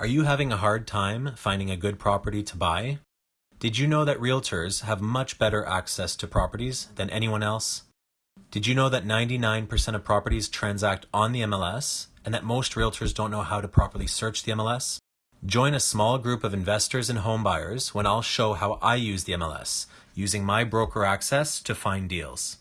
Are you having a hard time finding a good property to buy? Did you know that realtors have much better access to properties than anyone else? Did you know that 99% of properties transact on the MLS and that most realtors don't know how to properly search the MLS? Join a small group of investors and homebuyers when I'll show how I use the MLS using my broker access to find deals.